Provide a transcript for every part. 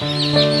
Música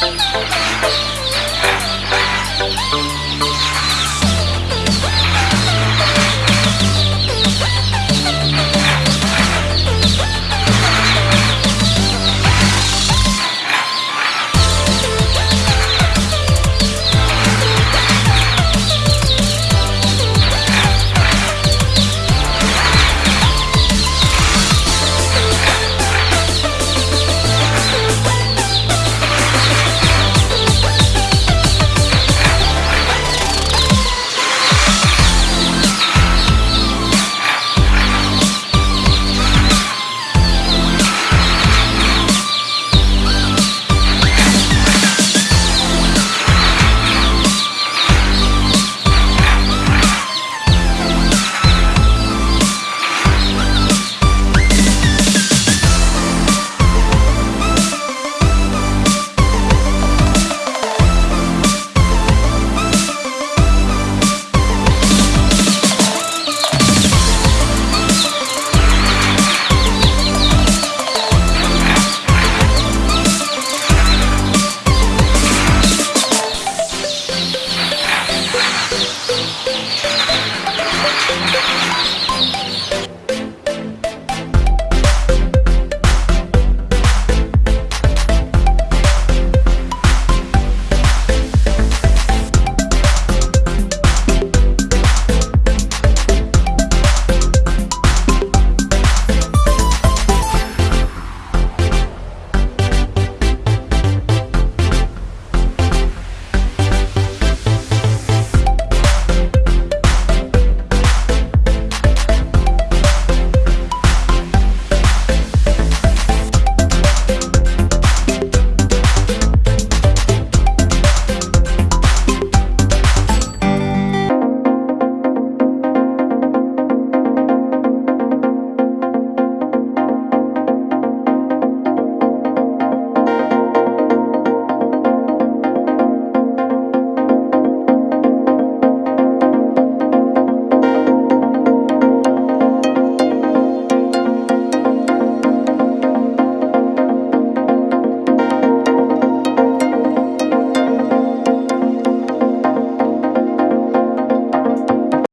Música